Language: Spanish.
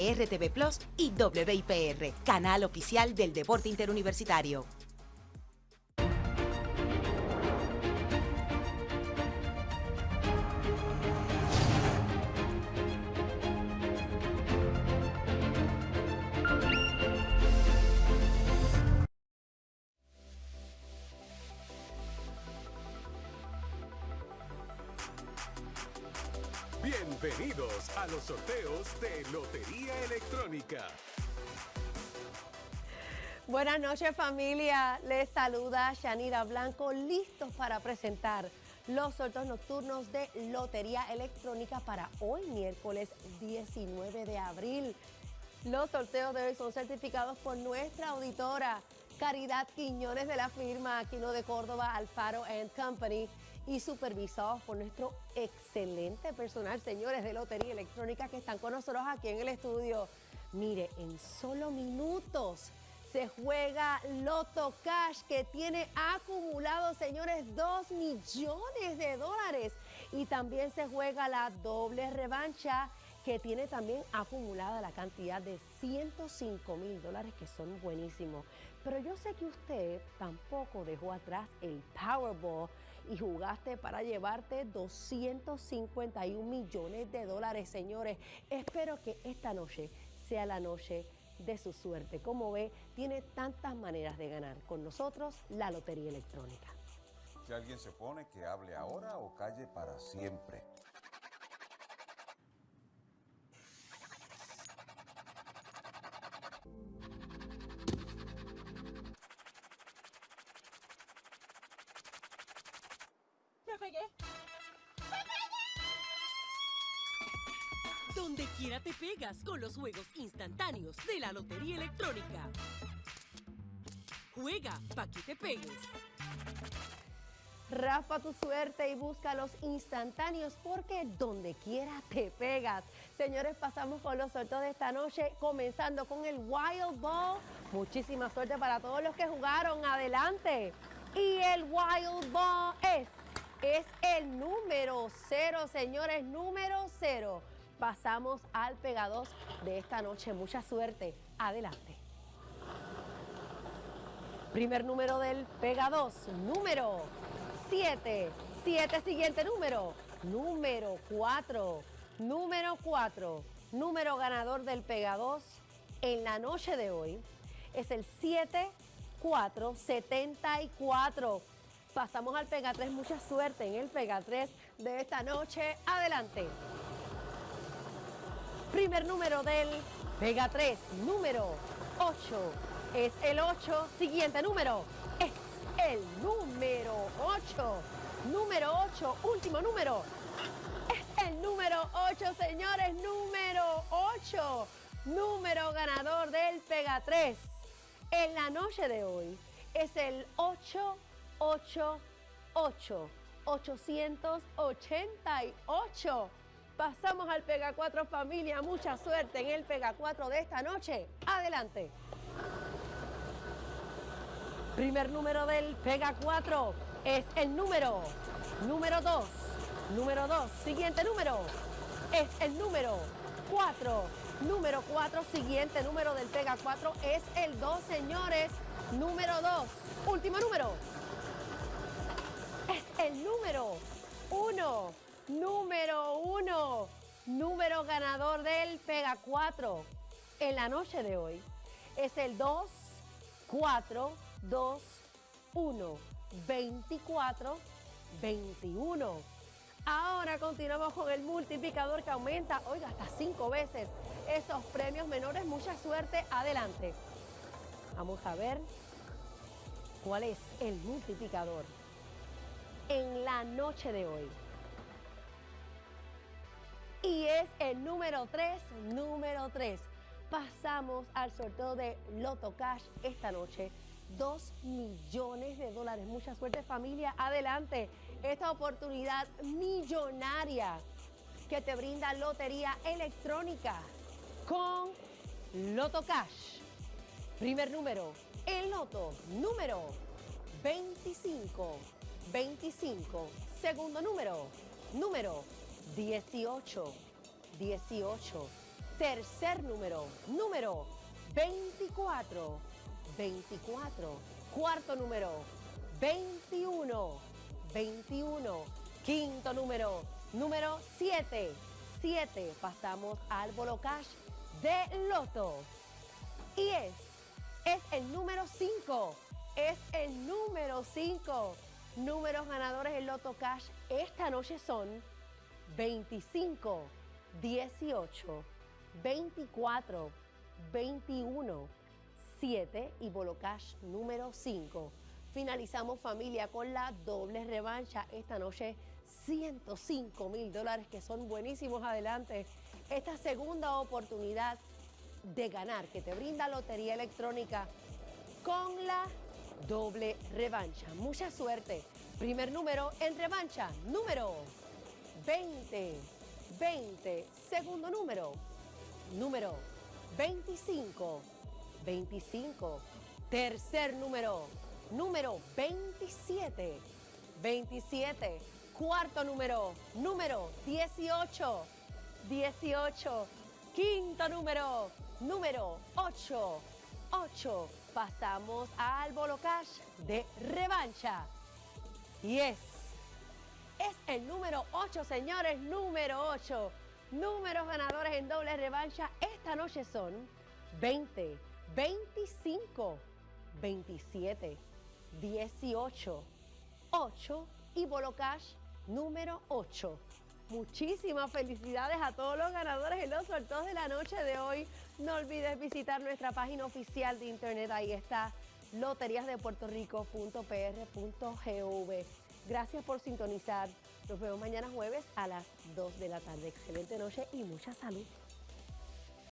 RTV Plus y WIPR, canal oficial del deporte interuniversitario. Bienvenidos a los sorteos de Lotería Electrónica. Buenas noches familia, les saluda Shanira Blanco, listos para presentar los sorteos nocturnos de Lotería Electrónica para hoy miércoles 19 de abril. Los sorteos de hoy son certificados por nuestra auditora Caridad Quiñones de la firma Aquino de Córdoba Alfaro Company y supervisados por nuestro excelente personal, señores de Lotería Electrónica que están con nosotros aquí en el estudio. Mire, en solo minutos se juega Loto Cash que tiene acumulado, señores, 2 millones de dólares. Y también se juega la doble revancha que tiene también acumulada la cantidad de 105 mil dólares que son buenísimos. Pero yo sé que usted tampoco dejó atrás el Powerball y jugaste para llevarte 251 millones de dólares, señores. Espero que esta noche sea la noche de su suerte. Como ve, tiene tantas maneras de ganar. Con nosotros, la Lotería Electrónica. Si alguien se pone, que hable ahora o calle para siempre. Donde quiera te pegas con los juegos instantáneos de la Lotería Electrónica. Juega pa' que te pegues. Rafa tu suerte y busca los instantáneos porque donde quiera te pegas. Señores, pasamos con los sorteos de esta noche, comenzando con el Wild Ball. Muchísima suerte para todos los que jugaron. Adelante. Y el Wild Ball es, es el número cero, señores, número cero pasamos al Pega 2 de esta noche. Mucha suerte. Adelante. Primer número del Pega 2, número 7. 7, siguiente número. Número 4. Número 4. Número ganador del Pega 2 en la noche de hoy es el 7474. Pasamos al Pega 3. Mucha suerte en el Pega 3 de esta noche. Adelante. Primer número del Pega 3, número 8. Es el 8. Siguiente número es el número 8. Número 8, último número. Es el número 8, señores, número 8. Número ganador del Pega 3. En la noche de hoy es el 888. 888. Pasamos al Pega 4 familia. Mucha suerte en el Pega 4 de esta noche. Adelante. Primer número del Pega 4 es el número, número 2. Número 2. Siguiente número es el número 4. Número 4. Siguiente número del Pega 4 es el 2, señores. Número 2. Último número. El número 1 número uno, número ganador del Pega 4 en la noche de hoy es el 2, 4, 2, 1, 24, 21. Ahora continuamos con el multiplicador que aumenta, oiga, hasta cinco veces esos premios menores. Mucha suerte, adelante. Vamos a ver cuál es el multiplicador en la noche de hoy y es el número 3, número 3. Pasamos al sorteo de Loto Cash esta noche. 2 millones de dólares. Mucha suerte familia. Adelante. Esta oportunidad millonaria que te brinda Lotería Electrónica con Loto Cash. Primer número, el Loto número 25. 25. Segundo número, número 18, 18. Tercer número, número 24, 24. Cuarto número, 21, 21. Quinto número, número 7, 7. Pasamos al Bolo Cash de Loto. Y es, es el número 5, es el número 5. Números ganadores del Loto Cash esta noche son 25, 18, 24, 21, 7 y Bolo Cash número 5. Finalizamos familia con la doble revancha esta noche. 105 mil dólares que son buenísimos adelante. Esta segunda oportunidad de ganar que te brinda Lotería Electrónica con la doble revancha. Mucha suerte. Primer número en revancha, número 20. 20. Segundo número, número 25. 25. Tercer número, número 27. 27. Cuarto número, número 18. 18. Quinto número, número 8. 8. Pasamos al Bolo Cash de revancha. Y es, es el número 8, señores, número 8. Números ganadores en doble revancha esta noche son 20, 25, 27, 18, 8 y Bolo Cash número 8. Muchísimas felicidades a todos los ganadores en los sorteos de la noche de hoy. No olvides visitar nuestra página oficial de internet. Ahí está loteriasdepuertorico.pr.gov. Gracias por sintonizar. Nos vemos mañana jueves a las 2 de la tarde. Excelente noche y mucha salud.